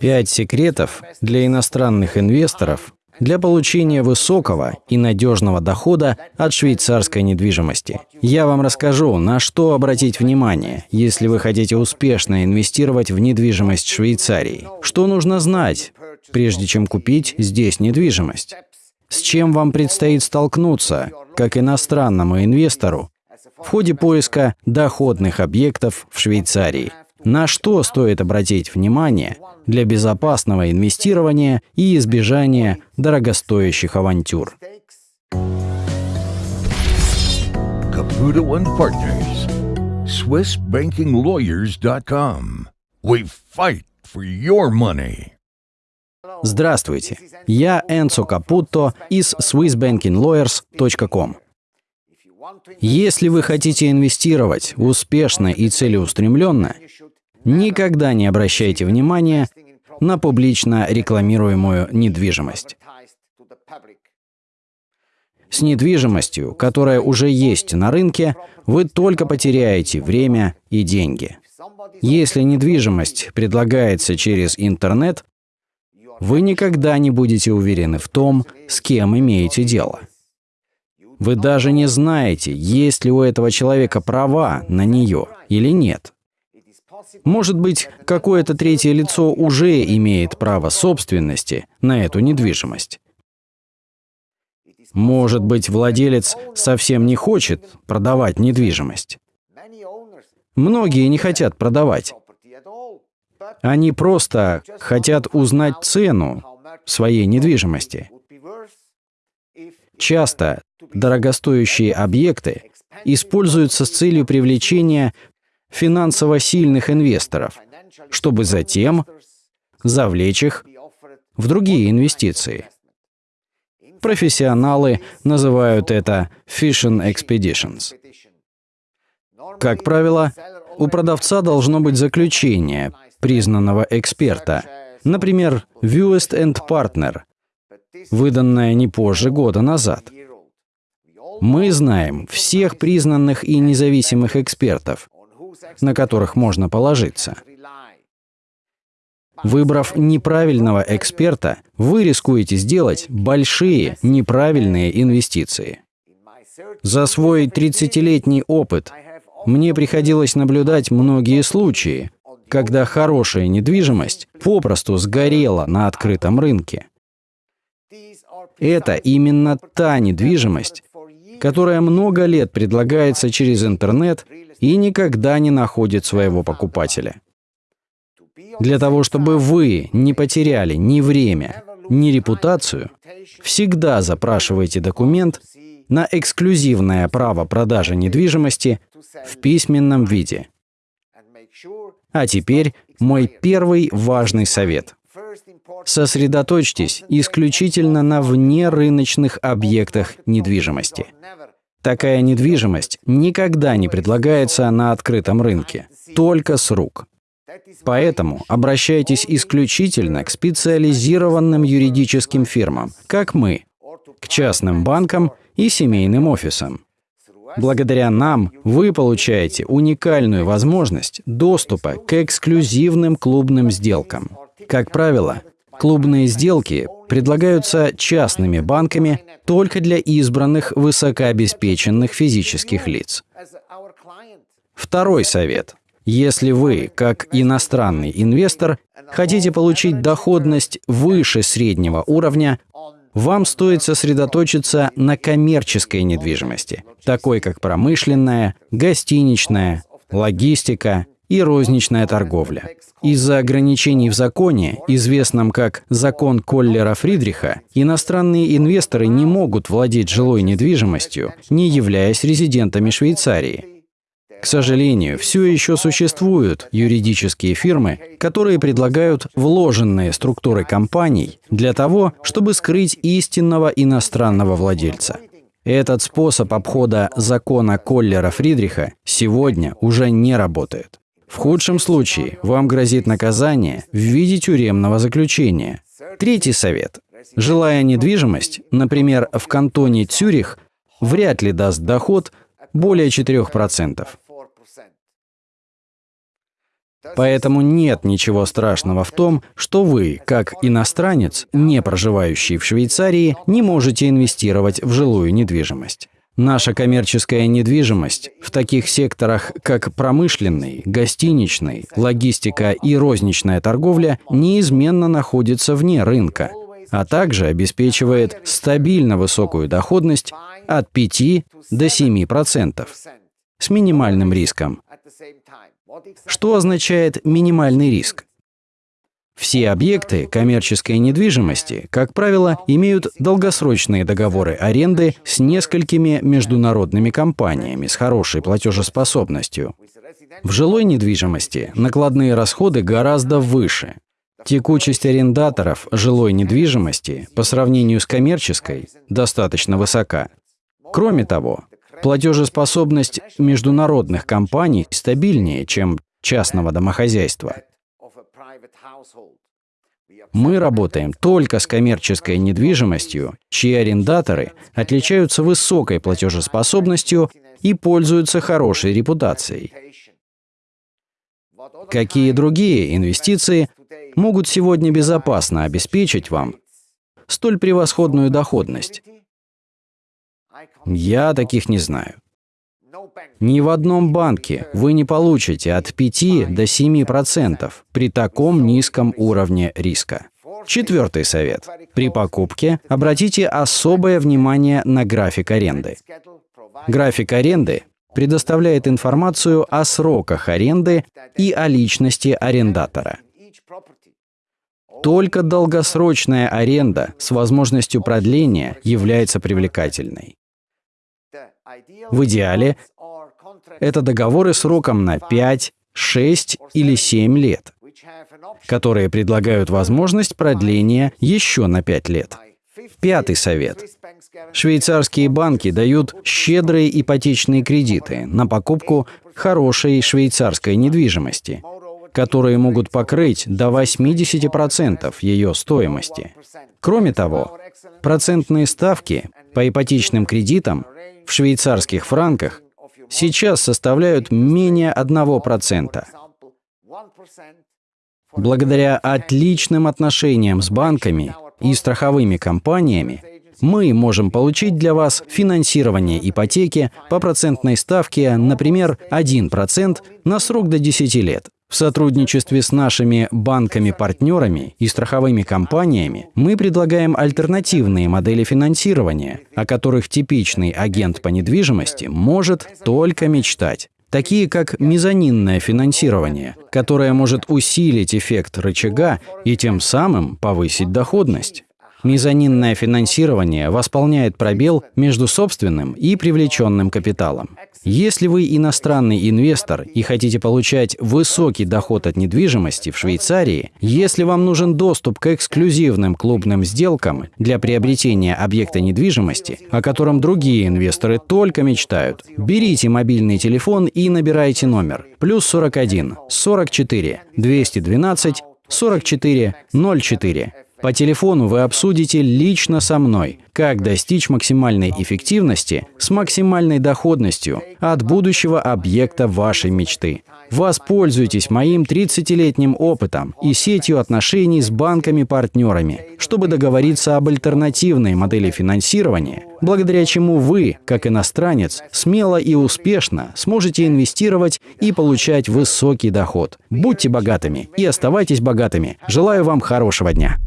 Пять секретов для иностранных инвесторов для получения высокого и надежного дохода от швейцарской недвижимости. Я вам расскажу, на что обратить внимание, если вы хотите успешно инвестировать в недвижимость Швейцарии. Что нужно знать, прежде чем купить здесь недвижимость? С чем вам предстоит столкнуться, как иностранному инвестору, в ходе поиска доходных объектов в Швейцарии? На что стоит обратить внимание для безопасного инвестирования и избежания дорогостоящих авантюр? Caputo and Partners. SwissBankingLawyers.com. We fight for your money. Здравствуйте, я Энцо Капутто из SwissBankingLawyers.com. Если вы хотите инвестировать успешно и целеустремленно, никогда не обращайте внимания на публично рекламируемую недвижимость. С недвижимостью, которая уже есть на рынке, вы только потеряете время и деньги. Если недвижимость предлагается через интернет, вы никогда не будете уверены в том, с кем имеете дело. Вы даже не знаете, есть ли у этого человека права на нее или нет. Может быть, какое-то третье лицо уже имеет право собственности на эту недвижимость. Может быть, владелец совсем не хочет продавать недвижимость. Многие не хотят продавать. Они просто хотят узнать цену своей недвижимости. Часто дорогостоящие объекты используются с целью привлечения финансово сильных инвесторов, чтобы затем завлечь их в другие инвестиции. Профессионалы называют это fishing expeditions. Как правило, у продавца должно быть заключение признанного эксперта, например, Viewest and Partner, выданное не позже года назад. Мы знаем всех признанных и независимых экспертов, на которых можно положиться. Выбрав неправильного эксперта, вы рискуете сделать большие неправильные инвестиции. За свой 30-летний опыт мне приходилось наблюдать многие случаи, когда хорошая недвижимость попросту сгорела на открытом рынке. Это именно та недвижимость, которая много лет предлагается через интернет и никогда не находит своего покупателя. Для того, чтобы вы не потеряли ни время, ни репутацию, всегда запрашивайте документ на эксклюзивное право продажи недвижимости в письменном виде. А теперь мой первый важный совет. Сосредоточьтесь исключительно на внерыночных объектах недвижимости. Такая недвижимость никогда не предлагается на открытом рынке, только с рук. Поэтому обращайтесь исключительно к специализированным юридическим фирмам, как мы, к частным банкам и семейным офисам. Благодаря нам вы получаете уникальную возможность доступа к эксклюзивным клубным сделкам. Как правило, клубные сделки предлагаются частными банками только для избранных высокообеспеченных физических лиц. Второй совет. Если вы, как иностранный инвестор, хотите получить доходность выше среднего уровня, вам стоит сосредоточиться на коммерческой недвижимости, такой как промышленная, гостиничная, логистика и розничная торговля. Из-за ограничений в законе, известном как «закон Коллера Фридриха», иностранные инвесторы не могут владеть жилой недвижимостью, не являясь резидентами Швейцарии. К сожалению, все еще существуют юридические фирмы, которые предлагают вложенные структуры компаний для того, чтобы скрыть истинного иностранного владельца. Этот способ обхода закона Коллера Фридриха сегодня уже не работает. В худшем случае вам грозит наказание в виде тюремного заключения. Третий совет. Жилая недвижимость, например, в кантоне Цюрих, вряд ли даст доход более 4%. Поэтому нет ничего страшного в том, что вы, как иностранец, не проживающий в Швейцарии, не можете инвестировать в жилую недвижимость. Наша коммерческая недвижимость в таких секторах, как промышленный, гостиничный, логистика и розничная торговля, неизменно находится вне рынка, а также обеспечивает стабильно высокую доходность от 5 до 7% с минимальным риском. Что означает минимальный риск? Все объекты коммерческой недвижимости, как правило, имеют долгосрочные договоры аренды с несколькими международными компаниями с хорошей платежеспособностью. В жилой недвижимости накладные расходы гораздо выше. Текучесть арендаторов жилой недвижимости по сравнению с коммерческой достаточно высока. Кроме того, платежеспособность международных компаний стабильнее, чем частного домохозяйства. Мы работаем только с коммерческой недвижимостью, чьи арендаторы отличаются высокой платежеспособностью и пользуются хорошей репутацией. Какие другие инвестиции могут сегодня безопасно обеспечить вам столь превосходную доходность? Я таких не знаю. Ни в одном банке вы не получите от 5 до 7% при таком низком уровне риска. Четвертый совет. При покупке обратите особое внимание на график аренды. График аренды предоставляет информацию о сроках аренды и о личности арендатора. Только долгосрочная аренда с возможностью продления является привлекательной. В идеале это договоры сроком на 5, 6 или 7 лет, которые предлагают возможность продления еще на 5 лет. Пятый совет. Швейцарские банки дают щедрые ипотечные кредиты на покупку хорошей швейцарской недвижимости, которые могут покрыть до 80% ее стоимости. Кроме того, процентные ставки по ипотечным кредитам в швейцарских франках сейчас составляют менее 1%. Благодаря отличным отношениям с банками и страховыми компаниями мы можем получить для вас финансирование ипотеки по процентной ставке, например, 1% на срок до 10 лет. В сотрудничестве с нашими банками-партнерами и страховыми компаниями мы предлагаем альтернативные модели финансирования, о которых типичный агент по недвижимости может только мечтать такие как мезонинное финансирование, которое может усилить эффект рычага и тем самым повысить доходность. Мезонинное финансирование восполняет пробел между собственным и привлеченным капиталом. Если вы иностранный инвестор и хотите получать высокий доход от недвижимости в Швейцарии, если вам нужен доступ к эксклюзивным клубным сделкам для приобретения объекта недвижимости, о котором другие инвесторы только мечтают, берите мобильный телефон и набирайте номер плюс 41 44 212 44 04. По телефону вы обсудите лично со мной, как достичь максимальной эффективности с максимальной доходностью от будущего объекта вашей мечты. Воспользуйтесь моим 30-летним опытом и сетью отношений с банками-партнерами, чтобы договориться об альтернативной модели финансирования, благодаря чему вы, как иностранец, смело и успешно сможете инвестировать и получать высокий доход. Будьте богатыми и оставайтесь богатыми. Желаю вам хорошего дня.